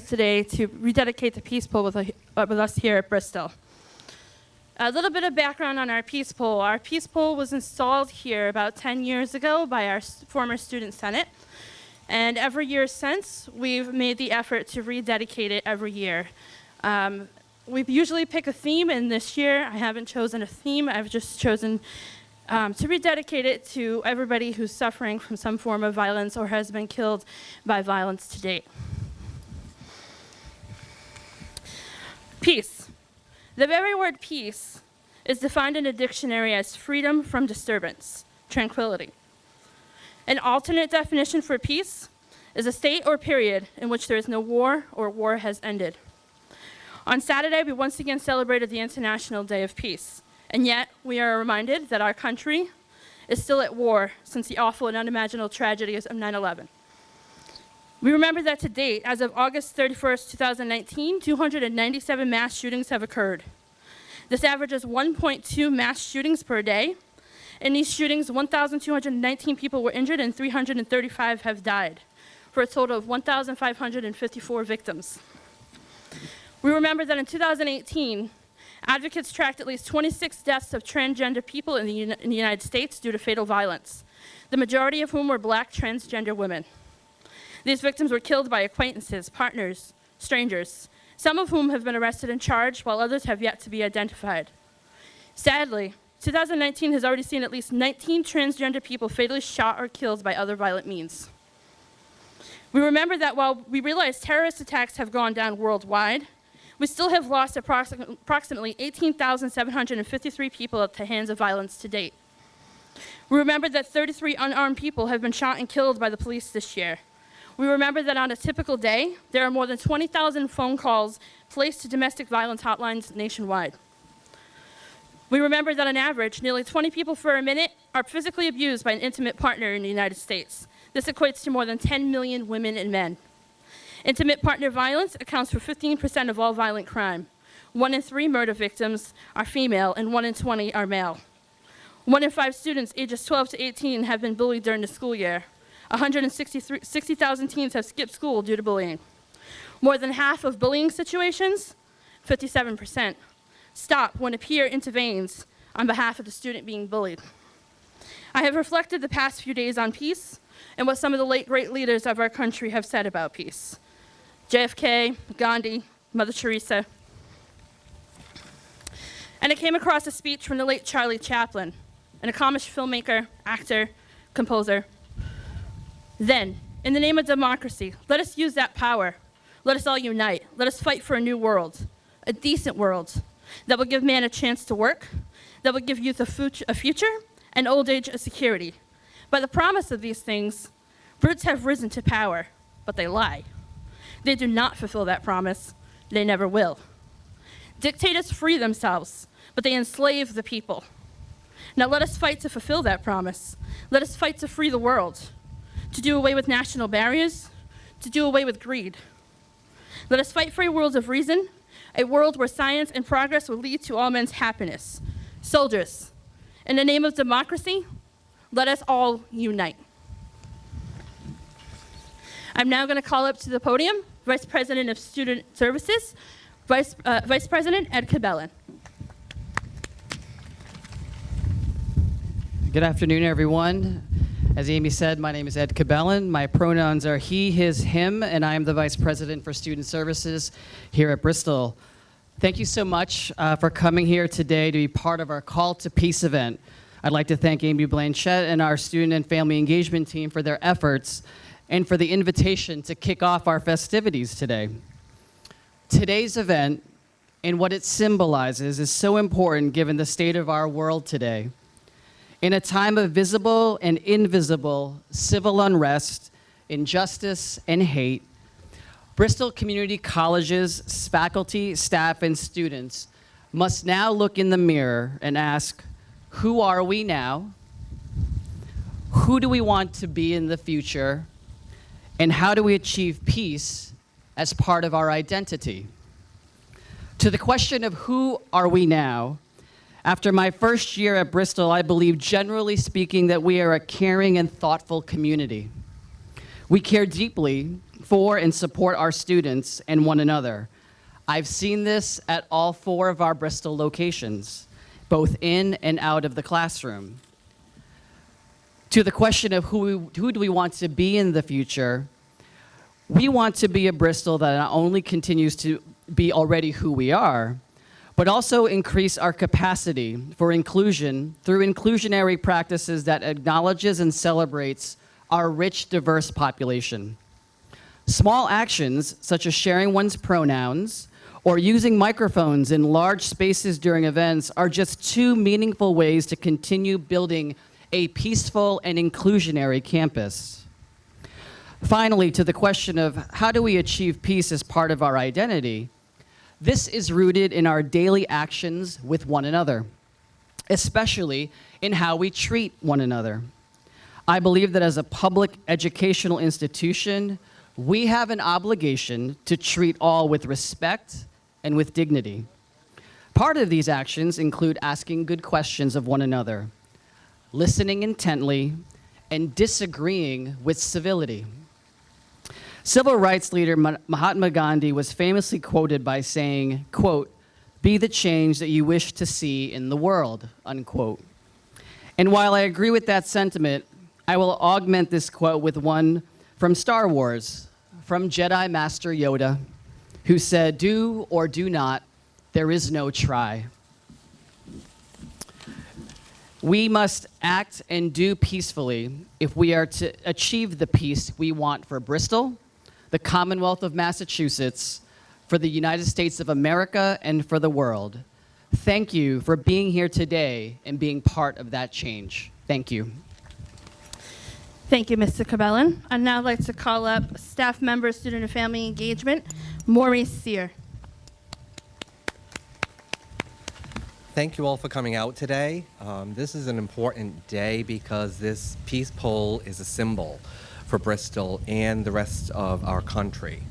today to rededicate the Peace Pole with, uh, with us here at Bristol. A little bit of background on our Peace Pole. Our Peace Pole was installed here about 10 years ago by our former Student Senate. And every year since, we've made the effort to rededicate it every year. Um, we usually pick a theme, and this year I haven't chosen a theme. I've just chosen um, to rededicate it to everybody who's suffering from some form of violence or has been killed by violence to date. Peace. The very word peace is defined in a dictionary as freedom from disturbance, tranquility. An alternate definition for peace is a state or period in which there is no war or war has ended. On Saturday, we once again celebrated the International Day of Peace, and yet we are reminded that our country is still at war since the awful and unimaginable tragedies of 9 11. We remember that to date, as of August 31st, 2019, 297 mass shootings have occurred. This averages 1.2 mass shootings per day. In these shootings, 1,219 people were injured and 335 have died, for a total of 1,554 victims. We remember that in 2018, advocates tracked at least 26 deaths of transgender people in the, in the United States due to fatal violence, the majority of whom were black transgender women. These victims were killed by acquaintances, partners, strangers, some of whom have been arrested and charged, while others have yet to be identified. Sadly, 2019 has already seen at least 19 transgender people fatally shot or killed by other violent means. We remember that while we realize terrorist attacks have gone down worldwide, we still have lost approximately 18,753 people at the hands of violence to date. We remember that 33 unarmed people have been shot and killed by the police this year, we remember that on a typical day, there are more than 20,000 phone calls placed to domestic violence hotlines nationwide. We remember that on average, nearly 20 people for a minute are physically abused by an intimate partner in the United States. This equates to more than 10 million women and men. Intimate partner violence accounts for 15% of all violent crime. One in three murder victims are female and one in 20 are male. One in five students ages 12 to 18 have been bullied during the school year. 160,000 teens have skipped school due to bullying. More than half of bullying situations, 57%, stop when a peer intervenes on behalf of the student being bullied. I have reflected the past few days on peace and what some of the late great leaders of our country have said about peace. JFK, Gandhi, Mother Teresa. And I came across a speech from the late Charlie Chaplin, an accomplished filmmaker, actor, composer, then, in the name of democracy, let us use that power. Let us all unite. Let us fight for a new world, a decent world that will give man a chance to work, that will give youth a, future, and old age a security. By the promise of these things, brutes have risen to power, but they lie. They do not fulfill that promise. They never will. Dictators free themselves, but they enslave the people. Now let us fight to fulfill that promise. Let us fight to free the world to do away with national barriers, to do away with greed. Let us fight for a world of reason, a world where science and progress will lead to all men's happiness. Soldiers, in the name of democracy, let us all unite. I'm now going to call up to the podium Vice President of Student Services, Vice, uh, Vice President Ed Cabellon. Good afternoon, everyone. As Amy said, my name is Ed Cabellon. My pronouns are he, his, him, and I am the Vice President for Student Services here at Bristol. Thank you so much uh, for coming here today to be part of our Call to Peace event. I'd like to thank Amy Blanchette and our Student and Family Engagement team for their efforts and for the invitation to kick off our festivities today. Today's event and what it symbolizes is so important given the state of our world today. In a time of visible and invisible civil unrest, injustice, and hate, Bristol Community College's faculty, staff, and students must now look in the mirror and ask, who are we now? Who do we want to be in the future? And how do we achieve peace as part of our identity? To the question of who are we now, after my first year at Bristol, I believe, generally speaking, that we are a caring and thoughtful community. We care deeply for and support our students and one another. I've seen this at all four of our Bristol locations, both in and out of the classroom. To the question of who, who do we want to be in the future, we want to be a Bristol that not only continues to be already who we are, but also increase our capacity for inclusion through inclusionary practices that acknowledges and celebrates our rich, diverse population. Small actions, such as sharing one's pronouns or using microphones in large spaces during events, are just two meaningful ways to continue building a peaceful and inclusionary campus. Finally, to the question of how do we achieve peace as part of our identity, this is rooted in our daily actions with one another, especially in how we treat one another. I believe that as a public educational institution, we have an obligation to treat all with respect and with dignity. Part of these actions include asking good questions of one another, listening intently, and disagreeing with civility. Civil rights leader Mahatma Gandhi was famously quoted by saying, quote, be the change that you wish to see in the world, unquote. And while I agree with that sentiment, I will augment this quote with one from Star Wars, from Jedi Master Yoda, who said, do or do not, there is no try. We must act and do peacefully if we are to achieve the peace we want for Bristol, the Commonwealth of Massachusetts, for the United States of America, and for the world. Thank you for being here today and being part of that change. Thank you. Thank you, Mr. Cabellon. I'd now like to call up staff member, student and family engagement, Maurice Sear. Thank you all for coming out today. Um, this is an important day because this peace pole is a symbol for Bristol and the rest of our country.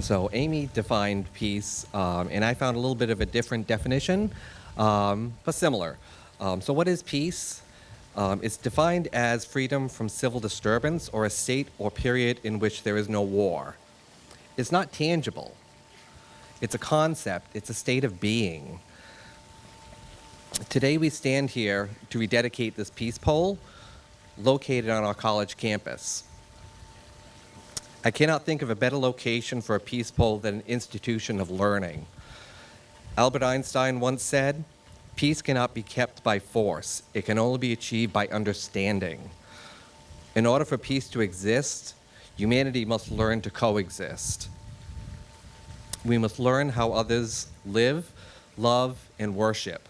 So Amy defined peace, um, and I found a little bit of a different definition, um, but similar. Um, so what is peace? Um, it's defined as freedom from civil disturbance or a state or period in which there is no war. It's not tangible. It's a concept. It's a state of being. Today we stand here to rededicate this peace pole located on our college campus. I cannot think of a better location for a peace pole than an institution of learning. Albert Einstein once said, peace cannot be kept by force. It can only be achieved by understanding. In order for peace to exist, humanity must learn to coexist. We must learn how others live, love, and worship.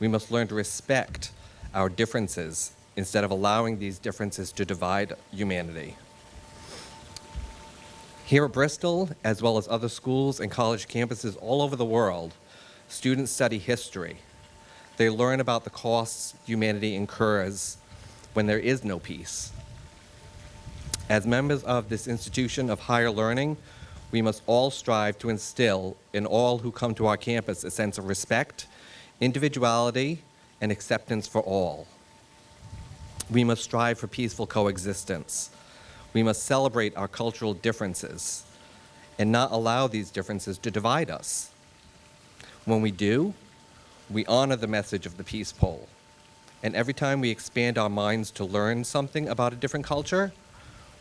We must learn to respect our differences instead of allowing these differences to divide humanity. Here at Bristol, as well as other schools and college campuses all over the world, students study history. They learn about the costs humanity incurs when there is no peace. As members of this institution of higher learning, we must all strive to instill in all who come to our campus a sense of respect individuality, and acceptance for all. We must strive for peaceful coexistence. We must celebrate our cultural differences and not allow these differences to divide us. When we do, we honor the message of the peace pole. And every time we expand our minds to learn something about a different culture,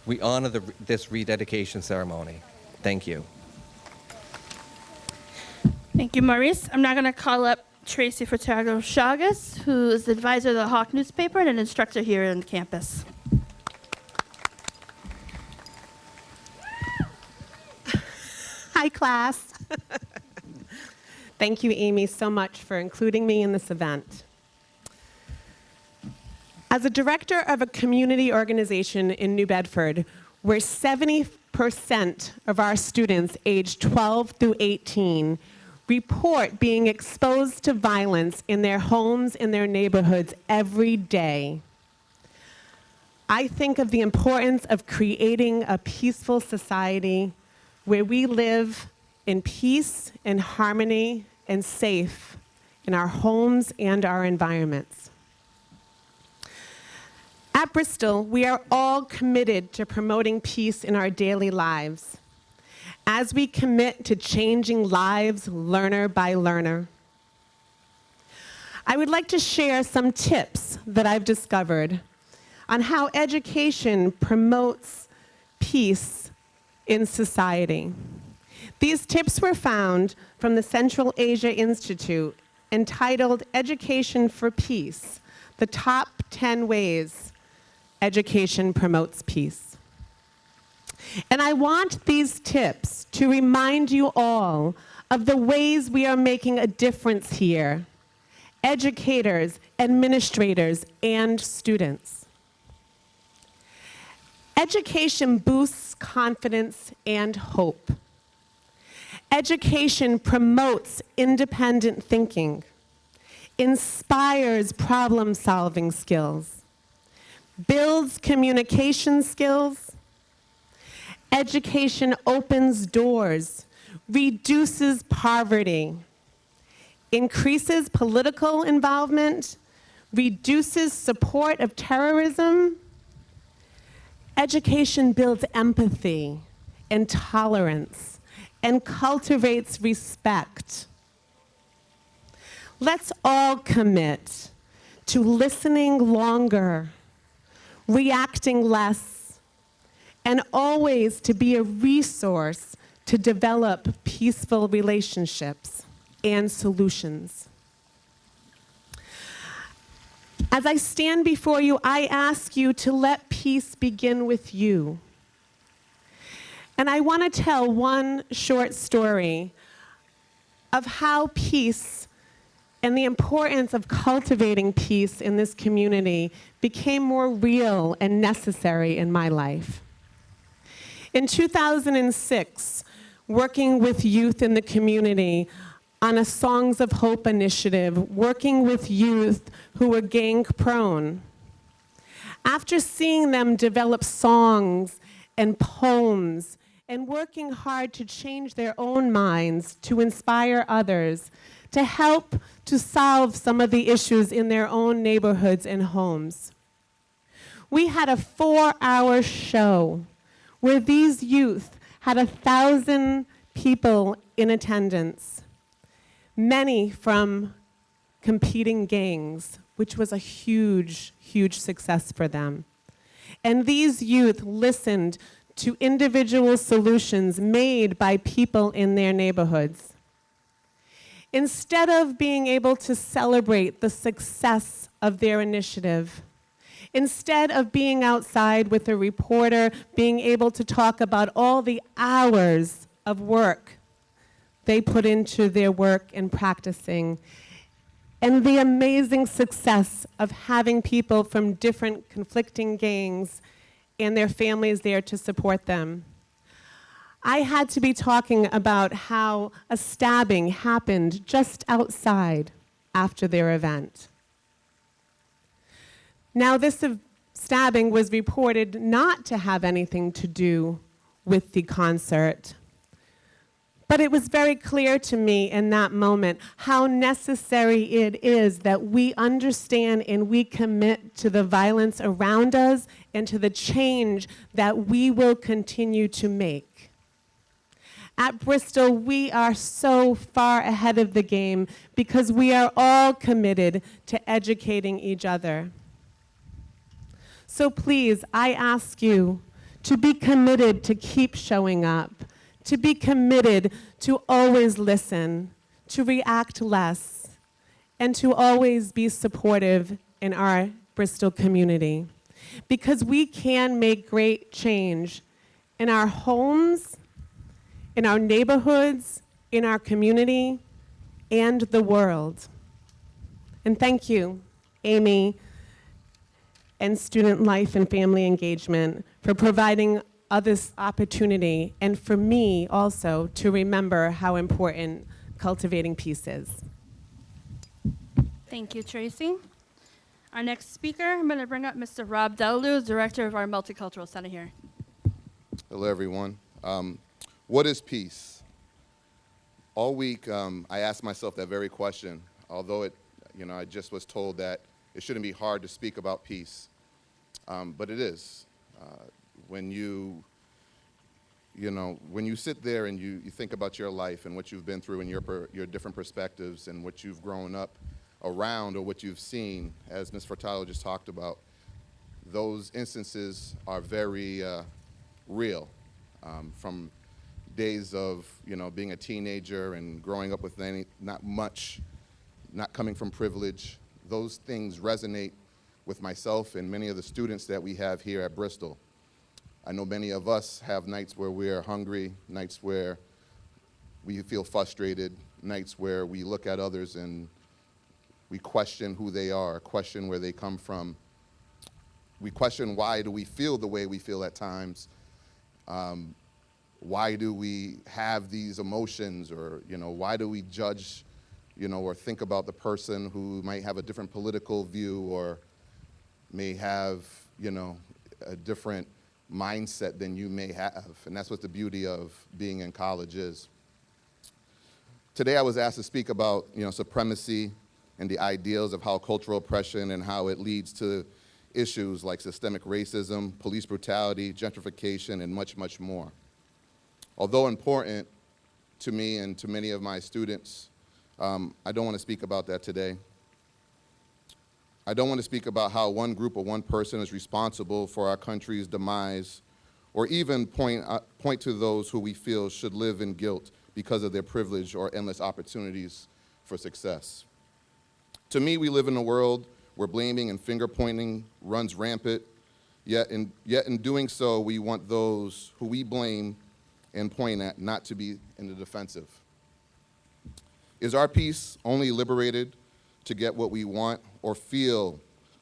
we honor the, this rededication ceremony. Thank you. Thank you, Maurice. I'm now going to call up Tracy Furtado Chagas, who is the advisor of the Hawk newspaper and an instructor here on campus. Hi, class. Thank you, Amy, so much for including me in this event. As a director of a community organization in New Bedford, where 70% of our students aged 12 through 18 report being exposed to violence in their homes, in their neighborhoods every day. I think of the importance of creating a peaceful society where we live in peace and harmony and safe in our homes and our environments. At Bristol, we are all committed to promoting peace in our daily lives as we commit to changing lives learner by learner. I would like to share some tips that I've discovered on how education promotes peace in society. These tips were found from the Central Asia Institute entitled Education for Peace, the top 10 ways education promotes peace. And I want these tips to remind you all of the ways we are making a difference here, educators, administrators, and students. Education boosts confidence and hope. Education promotes independent thinking, inspires problem solving skills, builds communication skills. Education opens doors, reduces poverty, increases political involvement, reduces support of terrorism. Education builds empathy and tolerance and cultivates respect. Let's all commit to listening longer, reacting less, and always to be a resource to develop peaceful relationships and solutions. As I stand before you, I ask you to let peace begin with you. And I want to tell one short story of how peace and the importance of cultivating peace in this community became more real and necessary in my life. In 2006, working with youth in the community on a Songs of Hope initiative, working with youth who were gang prone. After seeing them develop songs and poems and working hard to change their own minds to inspire others, to help to solve some of the issues in their own neighborhoods and homes. We had a four-hour show where these youth had a thousand people in attendance, many from competing gangs, which was a huge, huge success for them. And these youth listened to individual solutions made by people in their neighborhoods. Instead of being able to celebrate the success of their initiative, instead of being outside with a reporter, being able to talk about all the hours of work they put into their work and practicing, and the amazing success of having people from different conflicting gangs and their families there to support them. I had to be talking about how a stabbing happened just outside after their event. Now, this stabbing was reported not to have anything to do with the concert. But it was very clear to me in that moment how necessary it is that we understand and we commit to the violence around us and to the change that we will continue to make. At Bristol, we are so far ahead of the game because we are all committed to educating each other. So please, I ask you to be committed to keep showing up, to be committed to always listen, to react less, and to always be supportive in our Bristol community. Because we can make great change in our homes, in our neighborhoods, in our community, and the world. And thank you, Amy, and Student Life and Family Engagement for providing us this opportunity, and for me also to remember how important cultivating peace is. Thank you, Tracy. Our next speaker, I'm going to bring up Mr. Rob Delalu, Director of our Multicultural Center here. Hello, everyone. Um, what is peace? All week, um, I asked myself that very question, although it, you know, I just was told that it shouldn't be hard to speak about peace. Um, but it is. Uh, when you, you know, when you sit there and you, you think about your life and what you've been through and your, per, your different perspectives and what you've grown up around or what you've seen, as Ms. Furtado just talked about, those instances are very uh, real. Um, from days of, you know, being a teenager and growing up with any, not much, not coming from privilege, those things resonate with myself and many of the students that we have here at Bristol. I know many of us have nights where we're hungry, nights where we feel frustrated, nights where we look at others and we question who they are, question where they come from. We question why do we feel the way we feel at times. Um, why do we have these emotions or, you know, why do we judge, you know, or think about the person who might have a different political view or may have, you know, a different mindset than you may have. And that's what the beauty of being in college is. Today I was asked to speak about, you know, supremacy and the ideals of how cultural oppression and how it leads to issues like systemic racism, police brutality, gentrification, and much, much more. Although important to me and to many of my students, um, I don't want to speak about that today. I don't want to speak about how one group or one person is responsible for our country's demise, or even point, uh, point to those who we feel should live in guilt because of their privilege or endless opportunities for success. To me, we live in a world where blaming and finger pointing runs rampant, yet in, yet in doing so, we want those who we blame and point at not to be in the defensive. Is our peace only liberated to get what we want or feel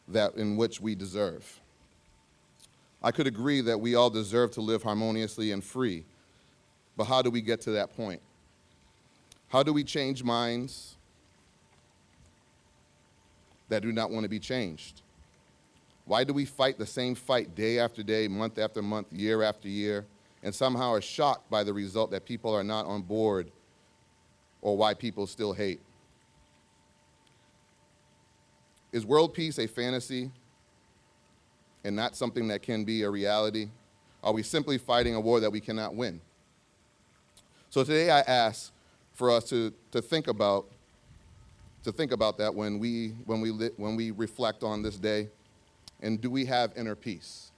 that in which we deserve? I could agree that we all deserve to live harmoniously and free, but how do we get to that point? How do we change minds that do not want to be changed? Why do we fight the same fight day after day, month after month, year after year, and somehow are shocked by the result that people are not on board or why people still hate? Is world peace a fantasy and not something that can be a reality? Are we simply fighting a war that we cannot win? So today I ask for us to, to think about to think about that when we when we when we reflect on this day and do we have inner peace?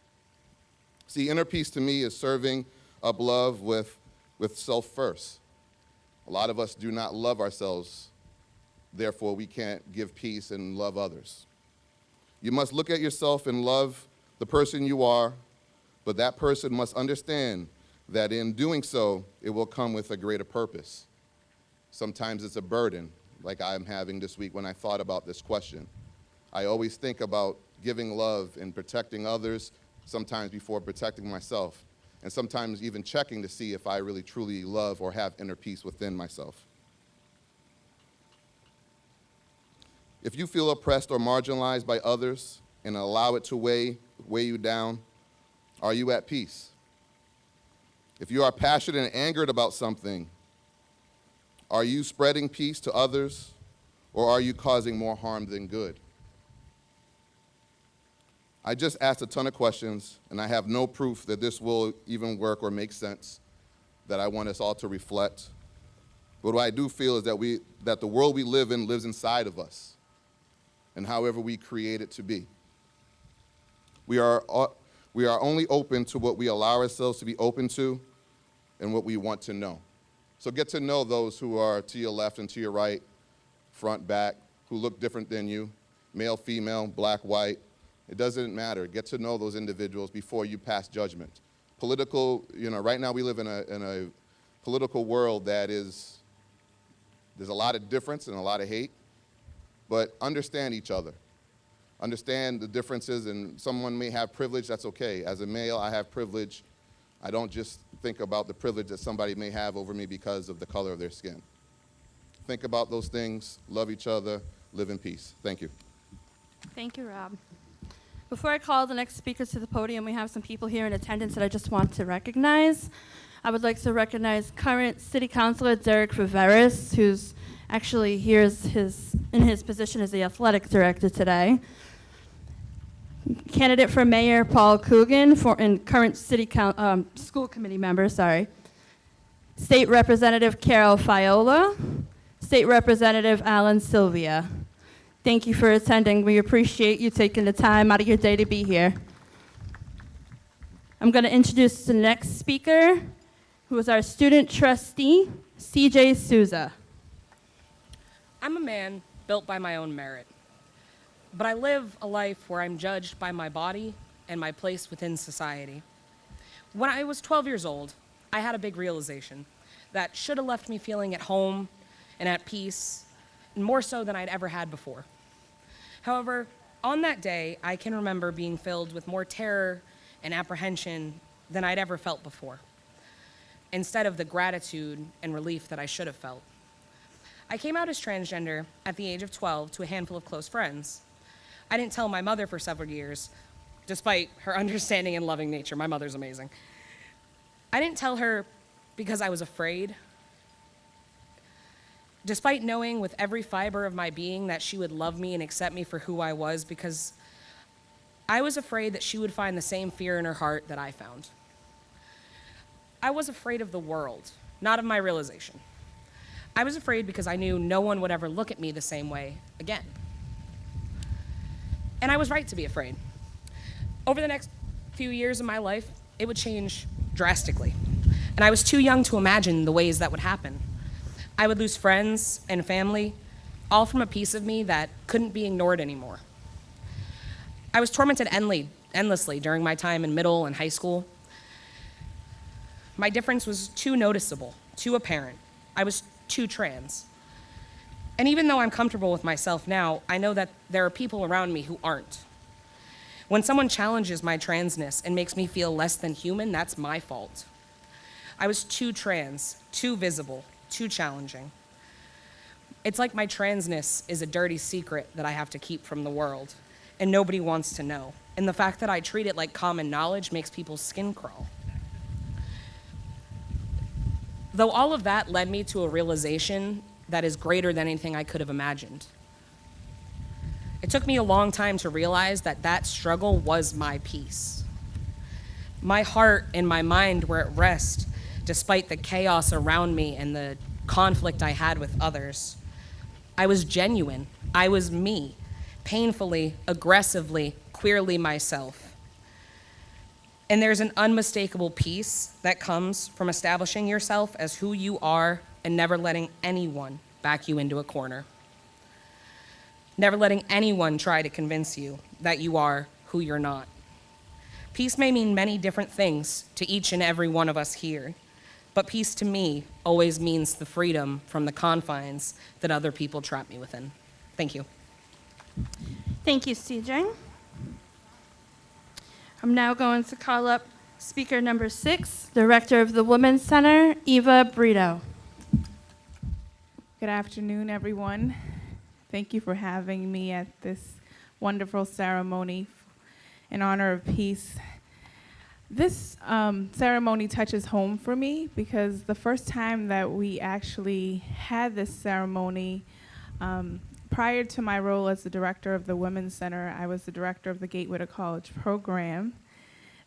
See, inner peace to me is serving up love with with self first. A lot of us do not love ourselves, therefore we can't give peace and love others. You must look at yourself and love the person you are, but that person must understand that in doing so, it will come with a greater purpose. Sometimes it's a burden, like I'm having this week when I thought about this question. I always think about giving love and protecting others, sometimes before protecting myself, and sometimes even checking to see if I really truly love or have inner peace within myself. If you feel oppressed or marginalized by others and allow it to weigh, weigh you down, are you at peace? If you are passionate and angered about something, are you spreading peace to others or are you causing more harm than good? I just asked a ton of questions and I have no proof that this will even work or make sense that I want us all to reflect. But what I do feel is that, we, that the world we live in lives inside of us and however we create it to be. We are, uh, we are only open to what we allow ourselves to be open to and what we want to know. So get to know those who are to your left and to your right, front, back, who look different than you, male, female, black, white. It doesn't matter. Get to know those individuals before you pass judgment. Political, you know, right now we live in a, in a political world that is, there's a lot of difference and a lot of hate, but understand each other. Understand the differences, and someone may have privilege, that's okay. As a male, I have privilege. I don't just think about the privilege that somebody may have over me because of the color of their skin. Think about those things, love each other, live in peace. Thank you. Thank you, Rob. Before I call the next speakers to the podium, we have some people here in attendance that I just want to recognize. I would like to recognize current City Councilor Derek Riveras, who's actually here is his, in his position as the athletic director today. candidate for mayor Paul Coogan for, and current city coun um, school committee member, sorry. State Representative Carol Fiola, State Representative Alan Sylvia. Thank you for attending. We appreciate you taking the time out of your day to be here. I'm going to introduce the next speaker, who is our student trustee, CJ Souza. I'm a man built by my own merit, but I live a life where I'm judged by my body and my place within society. When I was 12 years old, I had a big realization that should have left me feeling at home and at peace, more so than I'd ever had before. However, on that day, I can remember being filled with more terror and apprehension than I'd ever felt before, instead of the gratitude and relief that I should have felt. I came out as transgender at the age of 12 to a handful of close friends. I didn't tell my mother for several years, despite her understanding and loving nature. My mother's amazing. I didn't tell her because I was afraid. Despite knowing with every fiber of my being that she would love me and accept me for who I was, because I was afraid that she would find the same fear in her heart that I found. I was afraid of the world, not of my realization. I was afraid because I knew no one would ever look at me the same way again. And I was right to be afraid. Over the next few years of my life, it would change drastically. And I was too young to imagine the ways that would happen. I would lose friends and family, all from a piece of me that couldn't be ignored anymore. I was tormented endlessly during my time in middle and high school. My difference was too noticeable, too apparent. I was too trans. And even though I'm comfortable with myself now, I know that there are people around me who aren't. When someone challenges my transness and makes me feel less than human, that's my fault. I was too trans, too visible, too challenging. It's like my transness is a dirty secret that I have to keep from the world, and nobody wants to know. And the fact that I treat it like common knowledge makes people's skin crawl. Though all of that led me to a realization that is greater than anything I could have imagined. It took me a long time to realize that that struggle was my peace. My heart and my mind were at rest despite the chaos around me and the conflict I had with others. I was genuine. I was me, painfully, aggressively, queerly myself. And there's an unmistakable peace that comes from establishing yourself as who you are and never letting anyone back you into a corner. Never letting anyone try to convince you that you are who you're not. Peace may mean many different things to each and every one of us here, but peace to me always means the freedom from the confines that other people trap me within. Thank you. Thank you, CJ. I'm now going to call up speaker number six, Director of the Women's Center, Eva Brito. Good afternoon, everyone. Thank you for having me at this wonderful ceremony in honor of peace. This um, ceremony touches home for me because the first time that we actually had this ceremony, um, prior to my role as the director of the Women's Center, I was the director of the Gateway to College program.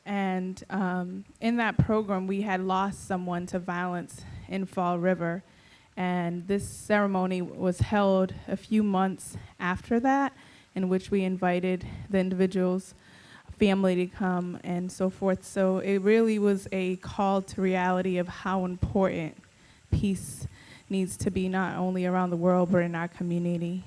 And um, in that program, we had lost someone to violence in Fall River. And this ceremony was held a few months after that, in which we invited the individual's family to come and so forth. So it really was a call to reality of how important peace needs to be, not only around the world, but in our community.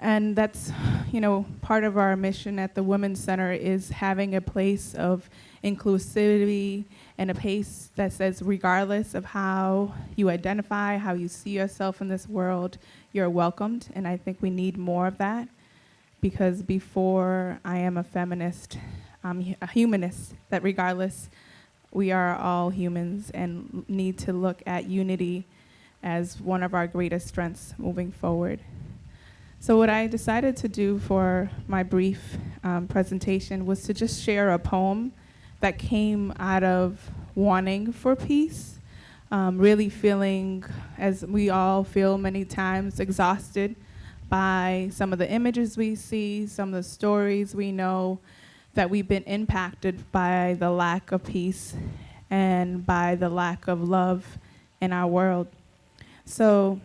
And that's, you know, part of our mission at the Women's Center is having a place of inclusivity and a place that says, regardless of how you identify, how you see yourself in this world, you're welcomed. And I think we need more of that because before I am a feminist, I'm a humanist, that regardless, we are all humans and need to look at unity as one of our greatest strengths moving forward. So what I decided to do for my brief um, presentation was to just share a poem that came out of wanting for peace, um, really feeling, as we all feel many times, exhausted by some of the images we see, some of the stories we know, that we've been impacted by the lack of peace and by the lack of love in our world. So,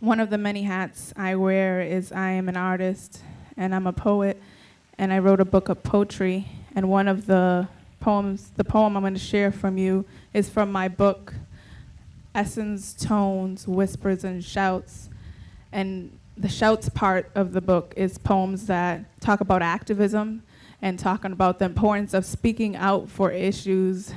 one of the many hats I wear is I am an artist and I'm a poet, and I wrote a book of poetry. And one of the poems, the poem I'm going to share from you, is from my book, Essence, Tones, Whispers, and Shouts. And the shouts part of the book is poems that talk about activism and talking about the importance of speaking out for issues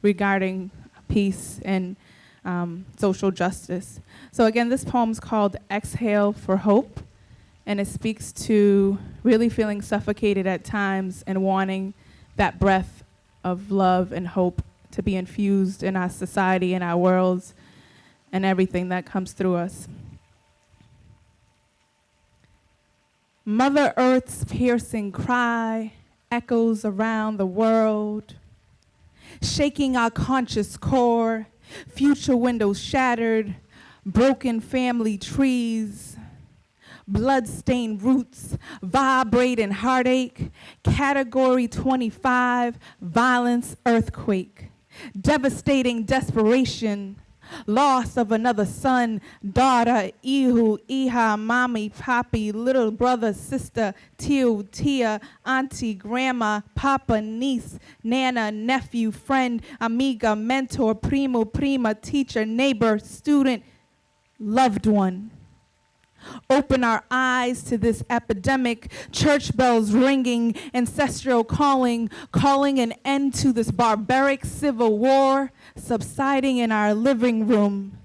regarding peace and um, social justice. So again, this poem's called Exhale for Hope, and it speaks to really feeling suffocated at times and wanting that breath of love and hope to be infused in our society and our worlds and everything that comes through us. Mother Earth's piercing cry echoes around the world, shaking our conscious core, future windows shattered, broken family trees, blood-stained roots, vibrating heartache, category 25, violence, earthquake, devastating desperation, loss of another son, daughter, ihu, iha, mommy, poppy, little brother, sister, tio, tia, auntie, grandma, papa, niece, nana, nephew, friend, amiga, mentor, primo, prima, teacher, neighbor, student, loved one. Open our eyes to this epidemic, church bells ringing, ancestral calling, calling an end to this barbaric civil war, subsiding in our living room.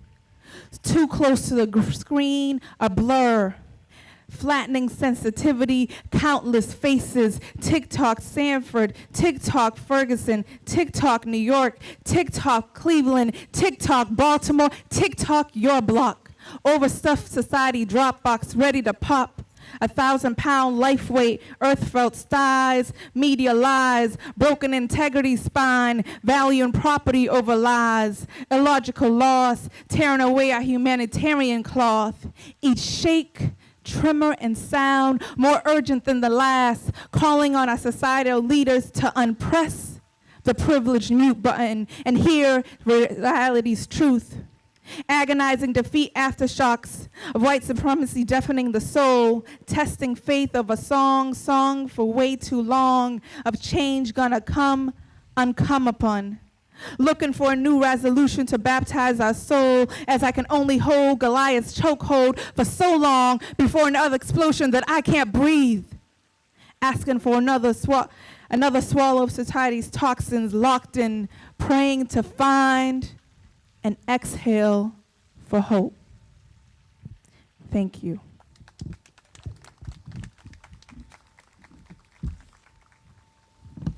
Too close to the screen, a blur. Flattening sensitivity, countless faces. TikTok Sanford, TikTok Ferguson, TikTok New York, TikTok Cleveland, TikTok Baltimore, TikTok your block. Overstuffed society Dropbox ready to pop. A thousand pound life weight, earth felt thighs, media lies, broken integrity spine, value and property over lies, illogical loss, tearing away our humanitarian cloth. Each shake, tremor, and sound more urgent than the last, calling on our societal leaders to unpress the privileged mute button and hear reality's truth agonizing defeat aftershocks of white supremacy deafening the soul, testing faith of a song sung for way too long, of change gonna come, uncome upon. Looking for a new resolution to baptize our soul as I can only hold Goliath's chokehold for so long before another explosion that I can't breathe. Asking for another, swa- another swallow of society's toxins locked in, praying to find and exhale for hope. Thank you.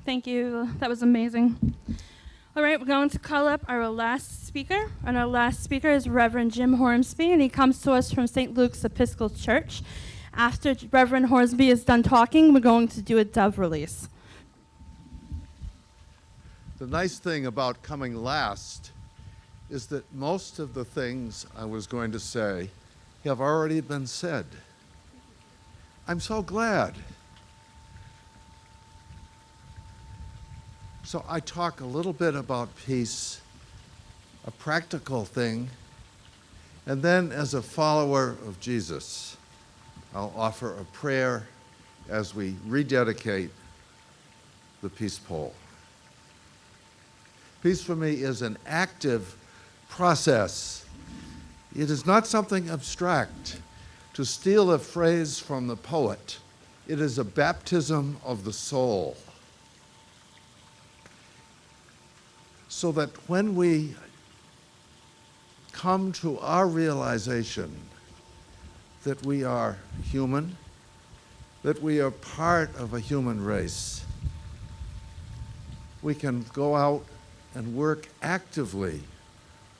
Thank you. That was amazing. All right, we're going to call up our last speaker. And our last speaker is Reverend Jim Hornsby, and he comes to us from St. Luke's Episcopal Church. After Reverend Hornsby is done talking, we're going to do a dove release. The nice thing about coming last is that most of the things I was going to say have already been said. I'm so glad. So I talk a little bit about peace, a practical thing, and then as a follower of Jesus, I'll offer a prayer as we rededicate the peace pole. Peace for me is an active process. It is not something abstract. To steal a phrase from the poet, it is a baptism of the soul. So that when we come to our realization that we are human, that we are part of a human race, we can go out and work actively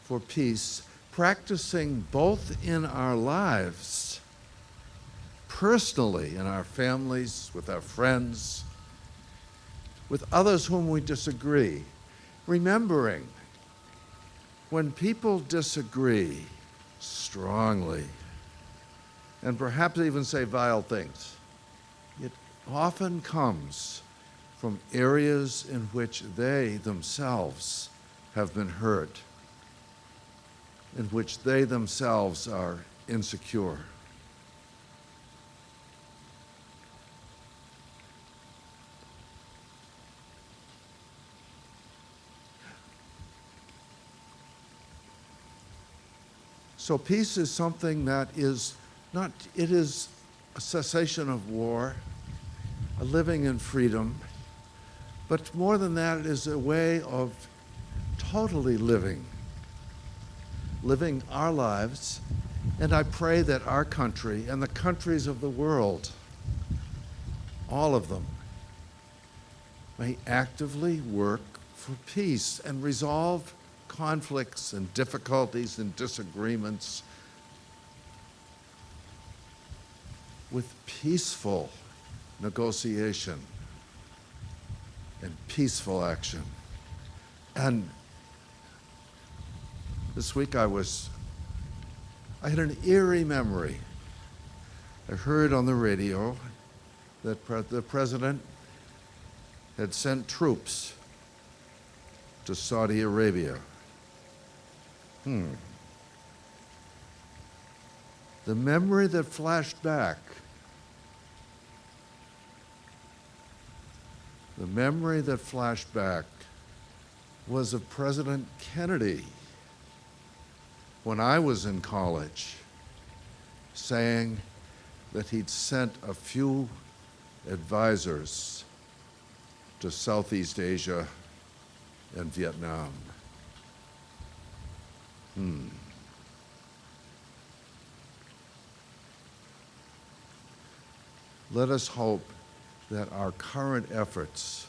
for peace, practicing both in our lives, personally, in our families, with our friends, with others whom we disagree, remembering when people disagree strongly, and perhaps even say vile things, it often comes from areas in which they themselves have been hurt, in which they themselves are insecure. So peace is something that is not, it is a cessation of war, a living in freedom, but more than that, it is a way of totally living, living our lives. And I pray that our country and the countries of the world, all of them, may actively work for peace and resolve conflicts and difficulties and disagreements with peaceful negotiation and peaceful action. And this week I was, I had an eerie memory. I heard on the radio that pre- the president had sent troops to Saudi Arabia. Hmm. The memory that flashed back, the memory that flashed back was of President Kennedy when I was in college saying that he'd sent a few advisors to Southeast Asia and Vietnam. Hmm. Let us hope that our current efforts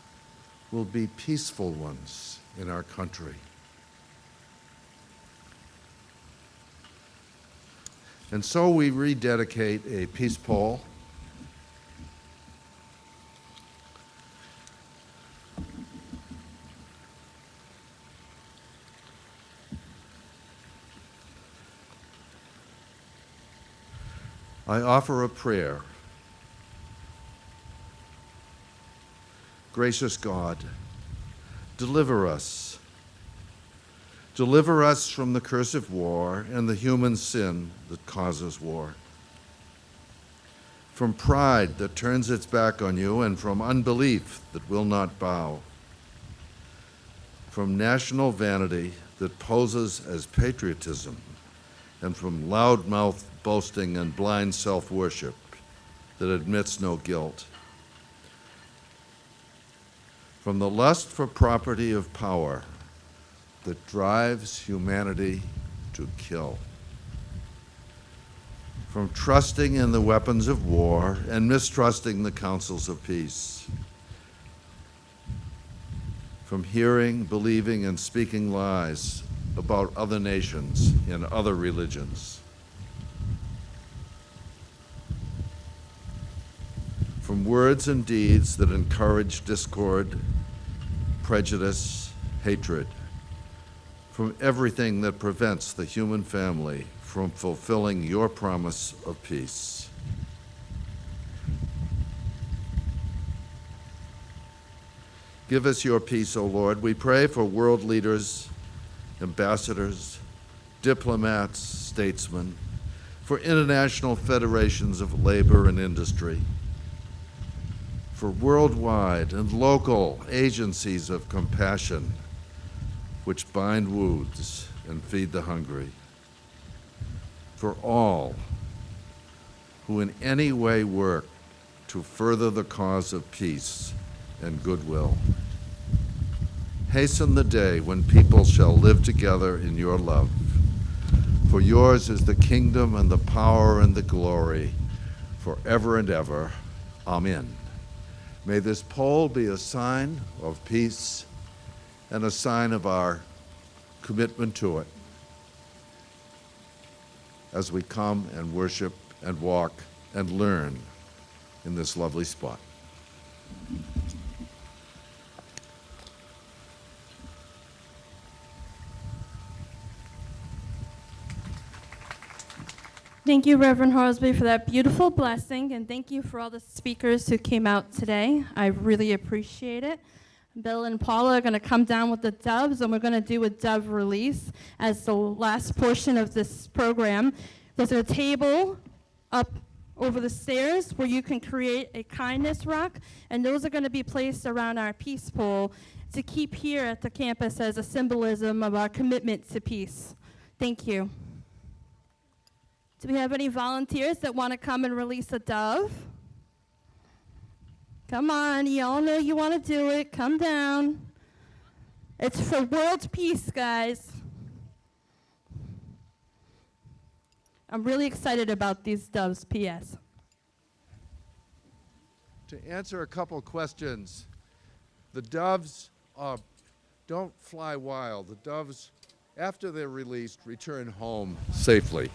will be peaceful ones in our country. And so we rededicate a peace pole. I offer a prayer. Gracious God, deliver us. Deliver us from the curse of war and the human sin that causes war. From pride that turns its back on you and from unbelief that will not bow. From national vanity that poses as patriotism and from loudmouth boasting and blind self worship that admits no guilt. From the lust for property of power that drives humanity to kill. From trusting in the weapons of war and mistrusting the counsels of peace. From hearing, believing, and speaking lies about other nations and other religions. From words and deeds that encourage discord, prejudice, hatred. From everything that prevents the human family from fulfilling your promise of peace. Give us your peace, O Lord. We pray for world leaders ambassadors, diplomats, statesmen, for international federations of labor and industry, for worldwide and local agencies of compassion which bind wounds and feed the hungry, for all who in any way work to further the cause of peace and goodwill. Hasten the day when people shall live together in your love. For yours is the kingdom and the power and the glory forever and ever. Amen. May this pole be a sign of peace and a sign of our commitment to it as we come and worship and walk and learn in this lovely spot. Thank you, Reverend Horsby, for that beautiful blessing, and thank you for all the speakers who came out today. I really appreciate it. Bill and Paula are going to come down with the doves, and we're going to do a dove release as the last portion of this program. There's a table up over the stairs where you can create a kindness rock, and those are going to be placed around our peace pole to keep here at the campus as a symbolism of our commitment to peace. Thank you. Do we have any volunteers that want to come and release a dove? Come on, you all know you want to do it. Come down. It's for world peace, guys. I'm really excited about these doves, P.S. To answer a couple questions, the doves uh, don't fly wild. The doves, after they're released, return home safely.